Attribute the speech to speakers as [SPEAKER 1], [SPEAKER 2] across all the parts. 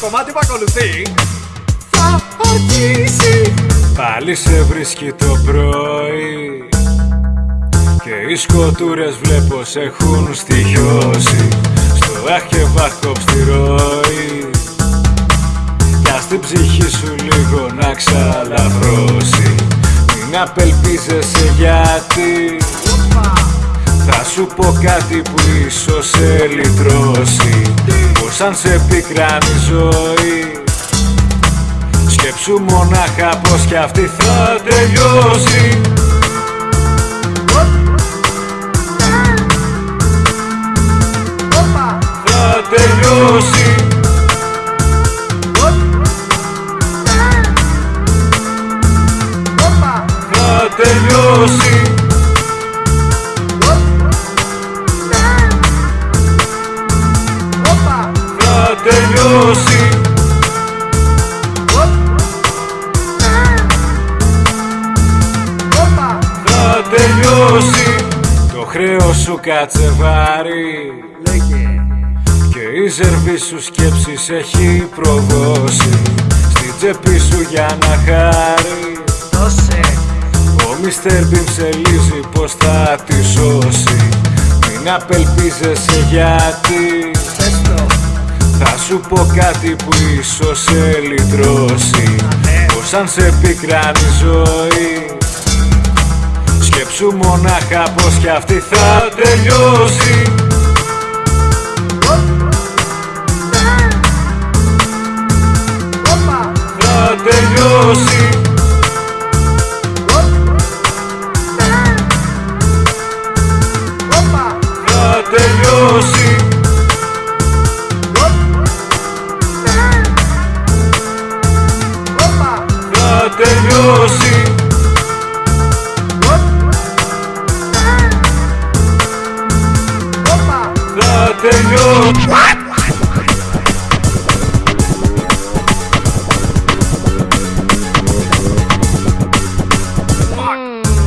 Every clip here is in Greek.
[SPEAKER 1] το κομμάτι που ακολουθεί. Θα αρχίσει.
[SPEAKER 2] Πάλι σε βρίσκει το πρωί. Και οι σκοτούρες βλέπω σε έχουν στοιχειώσει Στο αχ και βαχ στη ροή Κι ας την ψυχή σου λίγο να ξαλαφρώσει. Μην απελπίζεσαι γιατί. Θα σου πω κάτι που ίσως σε λυτρώσει Πως αν σε πικράνει η ζωή. Σκέψου μονάχα πως κι αυτή θα τελειώσει Το χρέος σου κάτσε βάρη Και η ζερβή σου σκέψης έχει προδώσει Στην τσέπη σου για να χάρει.
[SPEAKER 1] Δώσε.
[SPEAKER 2] Ο Μίστερ Μπιν σε λύζει πως θα τη σώσει. Μην απελπίζεσαι γιατί.
[SPEAKER 1] Πες το.
[SPEAKER 2] Θα σου πω κάτι που ίσως σε λυτρώσει.
[SPEAKER 1] Ναι.
[SPEAKER 2] Πως αν σε πικράνει η ζωή Σκέψου μονάχα πως κι αυτή θα τελειώσει Θα τελειώσει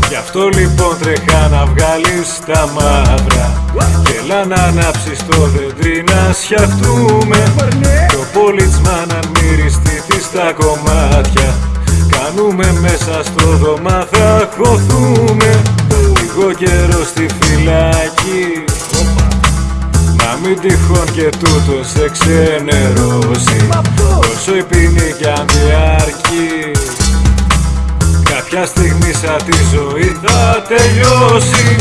[SPEAKER 2] Γι' αυτό λοιπόν τρέχα να βγάλεις τα μαύρα Και έλα να ανάψεις το δέντρι να σιαχτούμε Το πόλιτσμα να μυριστεί της στα κομμάτια. Κάνουμε μέσα στο δωμά θα χωθούμε. Λίγο καιρό στη φυλακή. να μην τυχόν και τούτος σε ξενερώσει. Όσο η ποινή κι αν διαρκεί Κάποια στιγμή σαν τη ζωή θα τελειώσει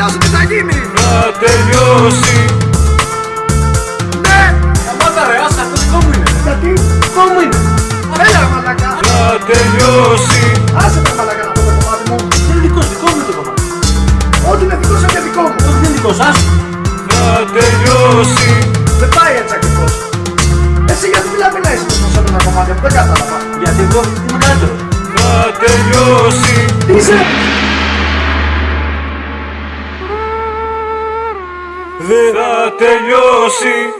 [SPEAKER 1] φαντάζομαι τι θα γίνει
[SPEAKER 2] Θα τελειώσει.
[SPEAKER 1] Ναι.
[SPEAKER 3] Σταμάτα ρε, άσε αυτός δικό μου είναι.
[SPEAKER 1] Γιατί
[SPEAKER 3] Δικό μου είναι.
[SPEAKER 1] Έλα ρε μαλακά
[SPEAKER 2] Θα τελειώσει.
[SPEAKER 1] Άσε τα μαλακά να πω το κομμάτι μου.
[SPEAKER 3] Είναι δικός σου, δικό μου είναι το κομμάτι.
[SPEAKER 1] Ό,τι είναι δικό σου και δικό μου.
[SPEAKER 3] Όχι, δεν είναι δικός σας.
[SPEAKER 2] Θα τελειώσει.
[SPEAKER 1] Δεν πάει έτσι ακριβώς. Εσύ γιατί μιλάμε να είσαι τόσο σε ένα κομμάτι αυτό δεν κατάλαβα.
[SPEAKER 3] Γιατί εγώ είμαι καλύτερος.
[SPEAKER 2] Θα τελειώσει.
[SPEAKER 1] Τι είσαι
[SPEAKER 2] Δεν θα τελειώσει